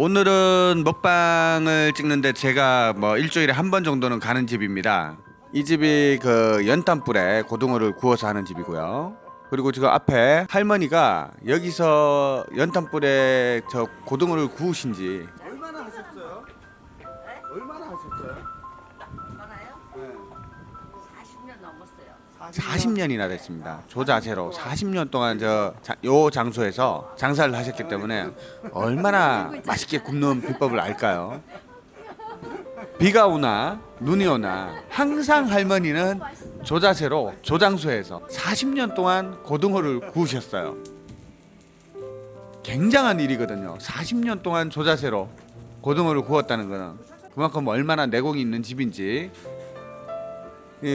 오늘은 먹방을 찍는데 제가 뭐 일주일에 한 번 정도는 가는 집입니다. 이 집이 그 연탄불에 고등어를 구워서 하는 집이고요. 그리고 지금 앞에 할머니가 여기서 연탄불에 저 고등어를 구우신지 40년 넘었어요. 40년 이나 됐습니다. 조 자세로 40년 동안 저 요 장소에서 장사를 하셨기 때문에 얼마나 맛있게 굽는 비법을 알까요? 비가 오나 눈이 오나 항상 할머니는 조 자세로 조 장소에서 40년 동안 고등어를 구우셨어요. 굉장한 일이거든요. 40년 동안 조 자세로 고등어를 구웠다는 거는 그만큼 얼마나 내공이 있는 집인지 이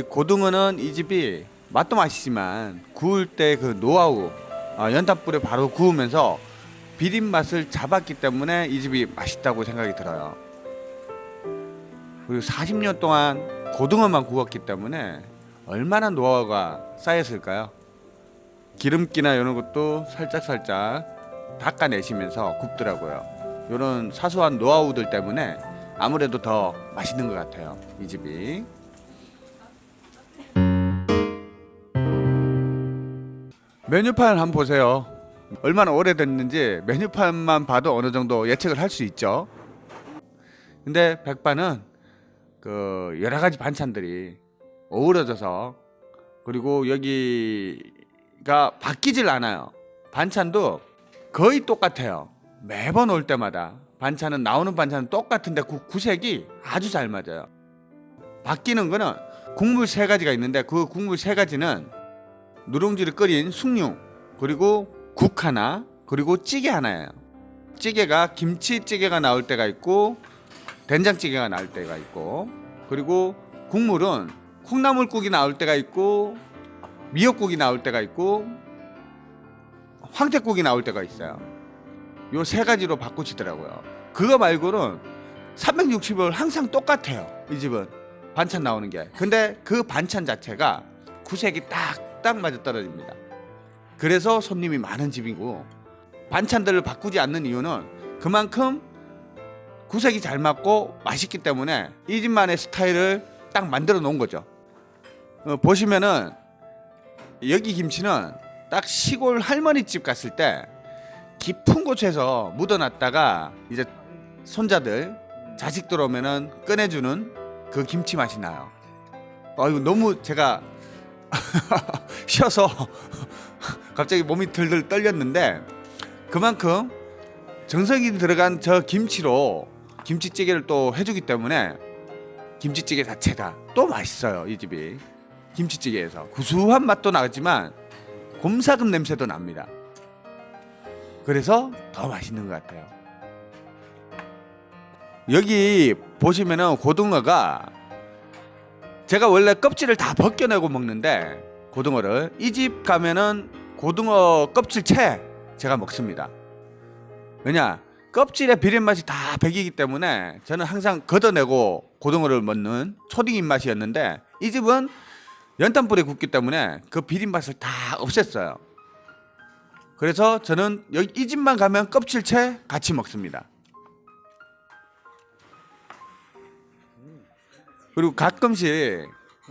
고등어는 이 집이 맛도 맛이지만 구울 때 그 노하우 어, 연탄불에 바로 구우면서 비린 맛을 잡았기 때문에 이 집이 맛있다고 생각이 들어요. 그리고 40년 동안 고등어만 구웠기 때문에 얼마나 노하우가 쌓였을까요? 기름기나 이런 것도 살짝 살짝 닦아내시면서 굽더라고요. 이런 사소한 노하우들 때문에 아무래도 더 맛있는 것 같아요. 이 집이. 메뉴판 한번 보세요. 얼마나 오래됐는지 메뉴판만 봐도 어느 정도 예측을 할 수 있죠. 근데 백반은 그 여러 가지 반찬들이 어우러져서 그리고 여기가 바뀌질 않아요. 반찬도 거의 똑같아요. 매번 올 때마다 반찬은 나오는 반찬은 똑같은데 그 구색이 아주 잘 맞아요. 바뀌는 거는 국물 세 가지가 있는데 그 국물 세 가지는 누룽지를 끓인 숭늉 그리고 국 하나 그리고 찌개 하나예요. 찌개가 김치찌개가 나올 때가 있고 된장찌개가 나올 때가 있고 그리고 국물은 콩나물국이 나올 때가 있고 미역국이 나올 때가 있고 황태국이 나올 때가 있어요. 요 세 가지로 바꾸시더라고요. 그거 말고는 360일 항상 똑같아요. 이 집은 반찬 나오는 게. 근데 그 반찬 자체가 구색이 딱 딱 맞아 떨어집니다. 그래서 손님이 많은 집이고 반찬들을 바꾸지 않는 이유는 그만큼 구색이 잘 맞고 맛있기 때문에 이 집만의 스타일을 딱 만들어 놓은 거죠. 어, 보시면은 여기 김치는 딱 시골 할머니 집 갔을 때 깊은 곳에서 묻어놨다가 이제 손자들 자식들 오면은 꺼내주는 그 김치 맛이 나요. 아 이거 너무 제가 쉬어서 갑자기 몸이 들들 떨렸는데 그만큼 정성이 들어간 저 김치로 김치찌개를 또 해주기 때문에 김치찌개 자체가 또 맛있어요 이 집이 김치찌개에서 구수한 맛도 나지만 곰삭은 냄새도 납니다. 그래서 더 맛있는 것 같아요. 여기 보시면은 고등어가 제가 원래 껍질을 다 벗겨내고 먹는데 고등어를 이 집 가면은 고등어 껍질 채 제가 먹습니다. 왜냐 껍질의 비린 맛이 다 배기기 때문에 저는 항상 걷어내고 고등어를 먹는 초딩 입맛이었는데 이 집은 연탄불에 굽기 때문에 그 비린 맛을 다 없앴어요. 그래서 저는 이 집만 가면 껍질채 같이 먹습니다. 그리고 가끔씩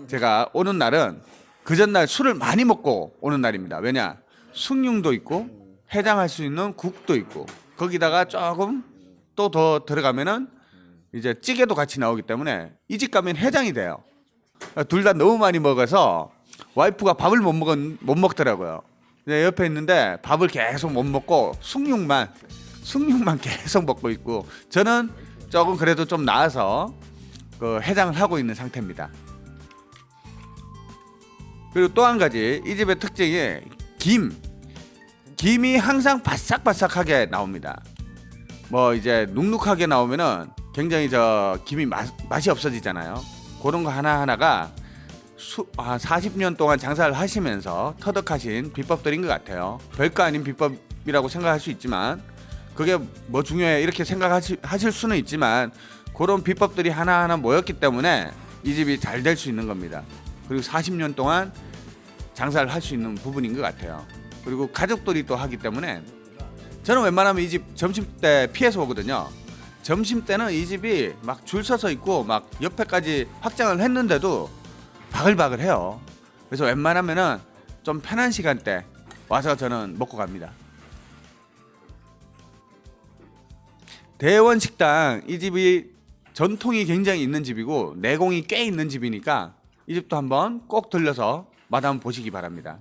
제가 오는 날은 그 전날 술을 많이 먹고 오는 날입니다. 왜냐 숭늉도 있고 해장할 수 있는 국도 있고 거기다가 조금 또 더 들어가면은 이제 찌개도 같이 나오기 때문에 이 집 가면 해장이 돼요. 둘 다 너무 많이 먹어서 와이프가 밥을 못 먹, 못 먹더라고요. 네, 옆에 있는데 밥을 계속 못 먹고 숭늉만 숭늉만 계속 먹고 있고 저는 조금 그래도 좀 나아서 그 해장을 하고 있는 상태입니다. 그리고 또 한 가지 이 집의 특징이 김 김이 항상 바삭바삭하게 나옵니다. 뭐 이제 눅눅하게 나오면은 굉장히 저 김이 맛, 맛이 없어지잖아요. 그런 거 하나 하나가 수, 아, 40년 동안 장사를 하시면서 터득하신 비법들인 것 같아요. 별거 아닌 비법이라고 생각할 수 있지만 그게 뭐 중요해 이렇게 생각하실 하실 수는 있지만 그런 비법들이 하나하나 모였기 때문에 이 집이 잘 될 수 있는 겁니다. 그리고 40년 동안 장사를 할 수 있는 부분인 것 같아요. 그리고 가족들이 또 하기 때문에 저는 웬만하면 이 집 점심 때 피해서 오거든요. 점심 때는 이 집이 막 줄 서서 있고 막 옆에까지 확장을 했는데도 바글바글 해요. 그래서 웬만하면은 좀 편한 시간대 와서 저는 먹고 갑니다. 대원 식당 이 집이 전통이 굉장히 있는 집이고 내공이 꽤 있는 집이니까 이 집도 한번 꼭 들려서 맛 한번 보시기 바랍니다.